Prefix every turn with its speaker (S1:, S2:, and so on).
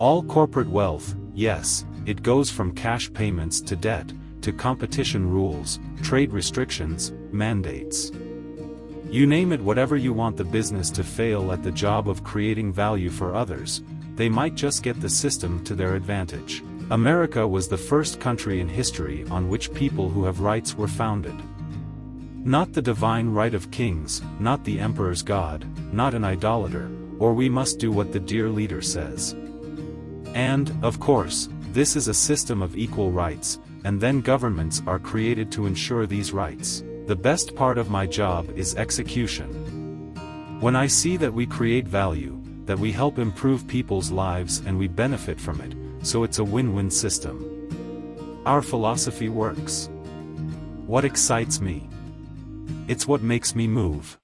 S1: All corporate wealth, yes, it goes from cash payments to debt, to competition rules, trade restrictions, mandates. You name it whatever you want the business to fail at the job of creating value for others, they might just get the system to their advantage. America was the first country in history on which people who have rights were founded. Not the divine right of kings, not the emperor's god, not an idolater, or we must do what the dear leader says. And, of course, this is a system of equal rights, and then governments are created to ensure these rights. The best part of my job is execution. When I see that we create value, that we help improve people's lives and we benefit from it, so it's a win-win system. Our philosophy works. What excites me? It's what makes me move.